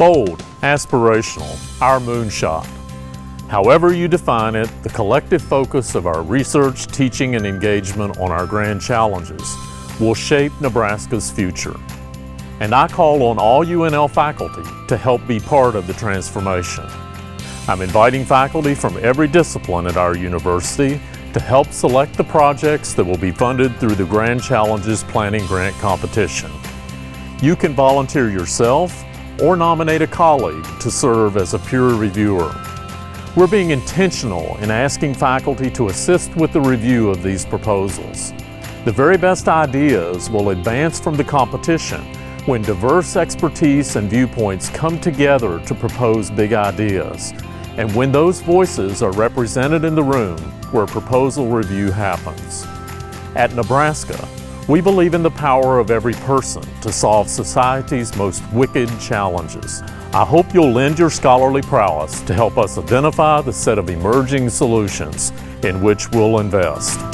Bold, aspirational, our moonshot. However you define it, the collective focus of our research, teaching, and engagement on our grand challenges will shape Nebraska's future. And I call on all UNL faculty to help be part of the transformation. I'm inviting faculty from every discipline at our university to help select the projects that will be funded through the Grand Challenges Planning Grant Competition. You can volunteer yourself or nominate a colleague to serve as a peer reviewer. We're being intentional in asking faculty to assist with the review of these proposals. The very best ideas will advance from the competition when diverse expertise and viewpoints come together to propose big ideas, and when those voices are represented in the room where proposal review happens. At Nebraska, we believe in the power of every person to solve society's most wicked challenges. I hope you'll lend your scholarly prowess to help us identify the set of emerging solutions in which we'll invest.